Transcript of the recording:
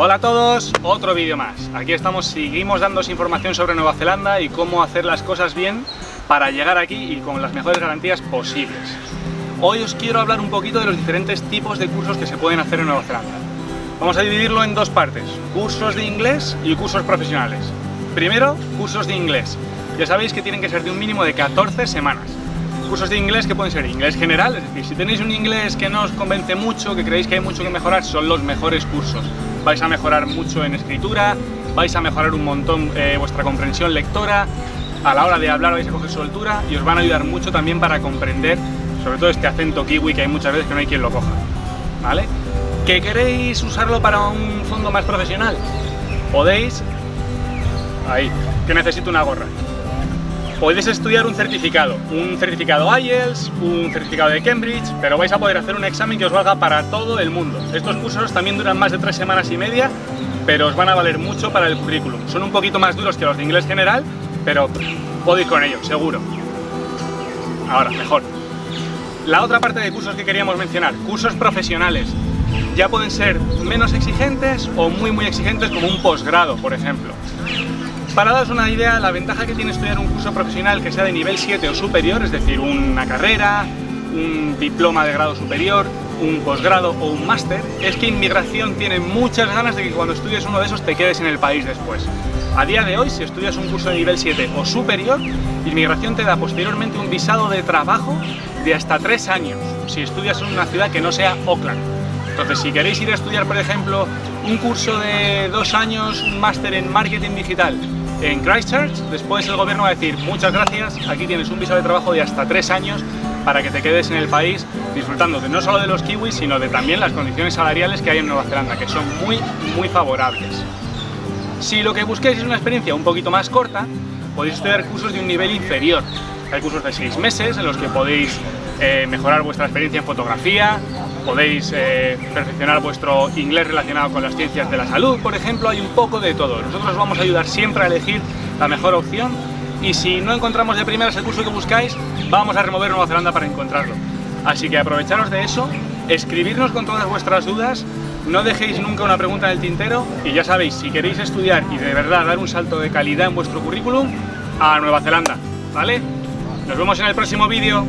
Hola a todos, otro vídeo más. Aquí estamos, seguimos dándos información sobre Nueva Zelanda y cómo hacer las cosas bien para llegar aquí y con las mejores garantías posibles. Hoy os quiero hablar un poquito de los diferentes tipos de cursos que se pueden hacer en Nueva Zelanda. Vamos a dividirlo en dos partes, cursos de inglés y cursos profesionales. Primero, cursos de inglés. Ya sabéis que tienen que ser de un mínimo de 14 semanas cursos de inglés que pueden ser inglés general, es decir, si tenéis un inglés que no os convence mucho, que creéis que hay mucho que mejorar, son los mejores cursos. Vais a mejorar mucho en escritura, vais a mejorar un montón eh, vuestra comprensión lectora, a la hora de hablar vais a coger soltura y os van a ayudar mucho también para comprender, sobre todo este acento kiwi que hay muchas veces que no hay quien lo coja, ¿vale? ¿Que queréis usarlo para un fondo más profesional? Podéis... Ahí, que necesito una gorra podéis estudiar un certificado, un certificado IELTS, un certificado de Cambridge, pero vais a poder hacer un examen que os valga para todo el mundo. Estos cursos también duran más de tres semanas y media, pero os van a valer mucho para el currículum. Son un poquito más duros que los de inglés general, pero podéis con ellos, seguro. Ahora, mejor. La otra parte de cursos que queríamos mencionar, cursos profesionales. Ya pueden ser menos exigentes o muy muy exigentes como un posgrado, por ejemplo. Para daros una idea, la ventaja que tiene estudiar un curso profesional que sea de nivel 7 o superior, es decir, una carrera, un diploma de grado superior, un posgrado o un máster, es que Inmigración tiene muchas ganas de que cuando estudies uno de esos te quedes en el país después. A día de hoy, si estudias un curso de nivel 7 o superior, Inmigración te da posteriormente un visado de trabajo de hasta 3 años, si estudias en una ciudad que no sea Auckland. Entonces, si queréis ir a estudiar, por ejemplo, un curso de 2 años, un máster en marketing digital, en Christchurch, después el gobierno va a decir muchas gracias, aquí tienes un visado de trabajo de hasta tres años para que te quedes en el país disfrutando de no solo de los kiwis, sino de también las condiciones salariales que hay en Nueva Zelanda, que son muy, muy favorables. Si lo que busquéis es una experiencia un poquito más corta, podéis estudiar cursos de un nivel inferior. Hay cursos de seis meses en los que podéis eh, mejorar vuestra experiencia en fotografía, podéis eh, perfeccionar vuestro inglés relacionado con las ciencias de la salud, por ejemplo, hay un poco de todo. Nosotros os vamos a ayudar siempre a elegir la mejor opción y si no encontramos de primeras el curso que buscáis, vamos a remover Nueva Zelanda para encontrarlo. Así que aprovecharos de eso, escribirnos con todas vuestras dudas, no dejéis nunca una pregunta en el tintero y ya sabéis, si queréis estudiar y de verdad dar un salto de calidad en vuestro currículum, a Nueva Zelanda, ¿vale? Nos vemos en el próximo vídeo.